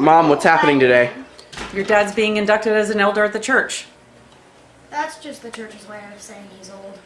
Mom, what's happening today? Your dad's being inducted as an elder at the church. That's just the church's way of saying he's old.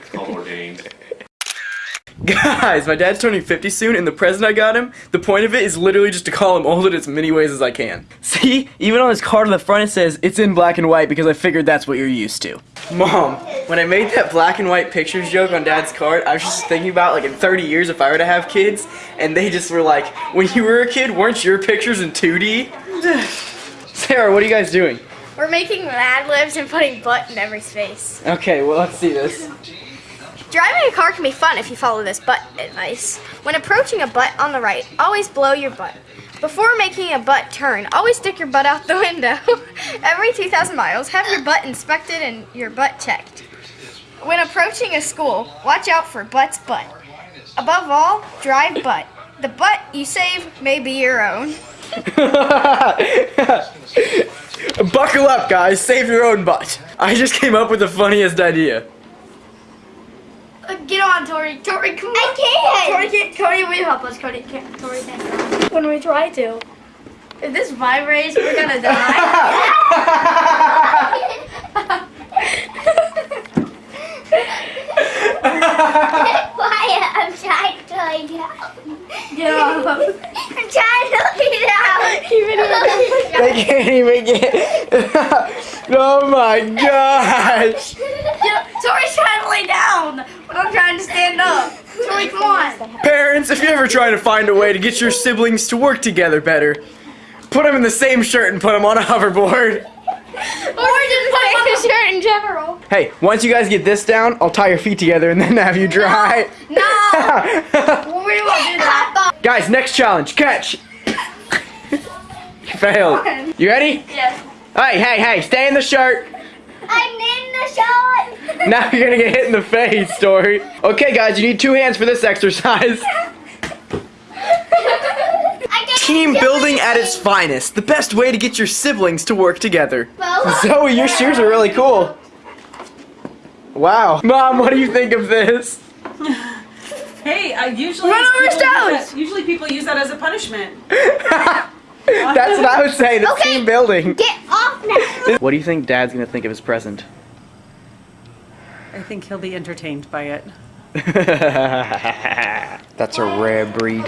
It's called ordained. Guys, my dad's turning 50 soon, and the present I got him, the point of it is literally just to call him old in as many ways as I can. See? Even on his card on the front it says, it's in black and white because I figured that's what you're used to. Mom, when I made that black and white pictures joke on dad's card, I was just thinking about like in 30 years if I were to have kids, and they just were like, when you were a kid, weren't your pictures in 2D? Sarah, what are you guys doing? We're making Mad Libs and putting butt in every space. Okay, well let's see this. Driving a car can be fun if you follow this butt advice. When approaching a butt on the right, always blow your butt. Before making a butt turn, always stick your butt out the window. Every 2,000 miles, have your butt inspected and your butt checked. When approaching a school, watch out for butt's butt. Above all, drive butt. The butt you save may be your own. Buckle up, guys. Save your own butt. I just came up with the funniest idea. Get on, Tori. Tori, come on. I can't. Tori, can't. Tori, will you help us? Tori, can't. Tori, can't. When we try to. If this vibrates, we're gonna die. Why? I'm trying to lay down. Get off. I'm trying to lay down. Even They can't even get. oh my gosh! Yeah, Tori's trying to lay down, but I'm trying to stand up. Tori, come on. Parents, if you're ever try to find a way to get your siblings to work together better, put them in the same shirt and put them on a hoverboard. Or just put on a shirt in general. Hey, once you guys get this down, I'll tie your feet together and then have you dry. No. we won't do that. guys, next challenge catch! you failed. You ready? Yes. Hey, hey, hey, stay in the shirt. I'm in the shot. Now you're gonna get hit in the face, Story. Okay, guys, you need two hands for this exercise. Team building at its finest. The best way to get your siblings to work together. Well, Zoe, your shoes are really cool. Wow. Mom, what do you think of this? Hey, I usually Run over people stones! that- Usually people use that as a punishment. That's what I was saying. It's Okay. team building. get off now. What do you think Dad's gonna think of his present? I think he'll be entertained by it. That's a rare breed.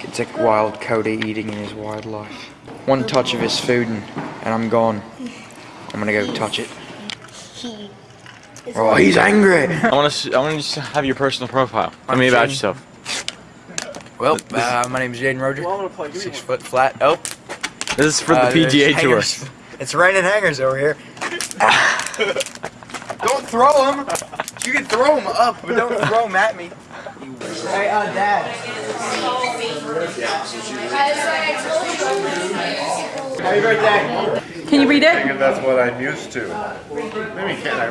It's a wild coyote eating in his wildlife. One touch of his food and, and I'm gone. I'm gonna go touch it. Oh, he's angry. I want to. I want to just have your personal profile. Tell me about Jaden. yourself. Well, uh, my name is Jaden Roger. Six foot flat. Oh, This is for the uh, there's PGA Tour. It's raining hangers over here. don't throw them. You can throw them up, but don't throw them at me. Hey, uh, Dad. Happy birthday. Can you read it? And that's what I'm used to. Maybe can't I?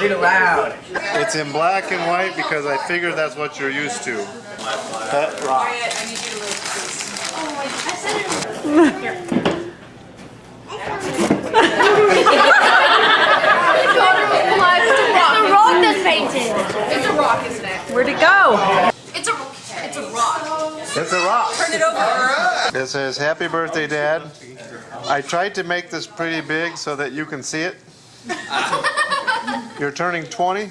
Read it loud. It's in black and white because I figured that's what you're used to. Pet rock. The rock that's painted. Where'd it go? It's a rock. Turn it over. It says, "Happy birthday, Dad." I tried to make this pretty big so that you can see it. You're turning 20.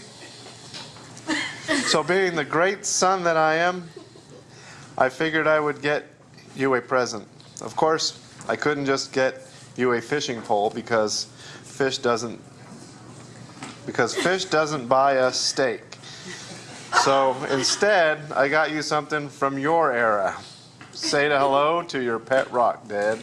So, being the great son that I am, I figured I would get you a present. Of course, I couldn't just get you a fishing pole because fish doesn't because fish doesn't buy us steak. So instead, I got you something from your era. Say to hello to your pet rock, Dad.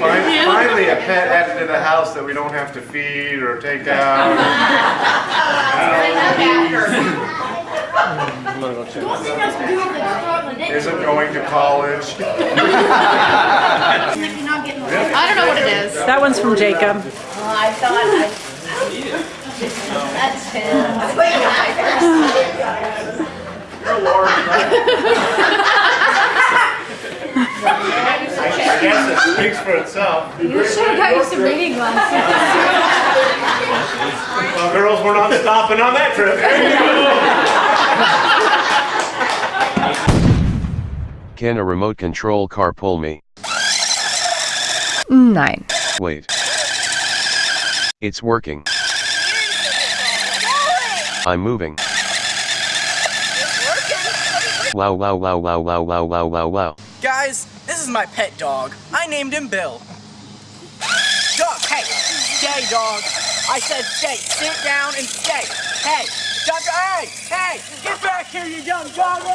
Finally, a pet added to the house that we don't have to feed or take out. Isn't going to college. I don't know what it is. That one's from Jacob. I thought. That's him. I guess it speaks for itself. You should have got you some reading glasses. Well, girls we're not stopping on that trip. Can a remote control car pull me? Nine. Wait. It's working. I'm moving. Wow wow wow wow wow wow wow wow wow. Guys, this is my pet dog. I named him Bill. Dog, hey, stay, dog. I said stay. Sit down and stay. Hey, Doctor, hey, hey, get back here, you young doggo.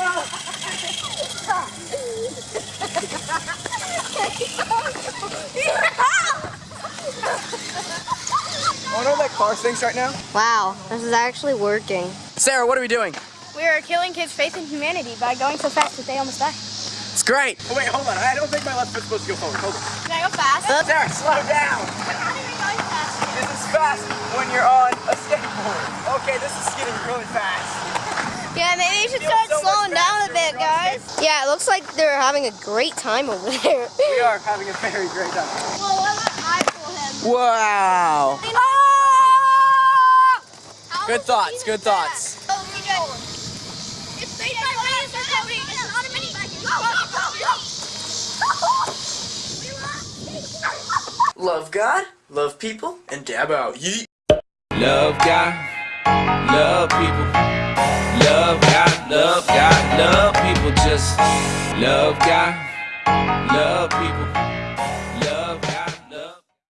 I wonder what that car thinks right now. Wow, this is actually working. Sarah, what are we doing? We are killing kids' faith in humanity by going so fast that they almost die. It's great. Oh, wait, hold on. I don't think my left foot's supposed to go forward. Hold on. Can I go fast? Sarah, slow down. This is fast when you're on a skateboard. Okay, this is getting really fast. Yeah, maybe you should start so slowing down a bit, when you're on guys. Yeah, it looks like they're having a great time over there. We are having a very great time. Well, what about I pull him? Wow. Oh! Good thoughts, good thoughts. Oh. oh, oh, oh Love God, love people, and dab out. Yeet. Love God, love people. Love God, love God, love people. Just love God, love people.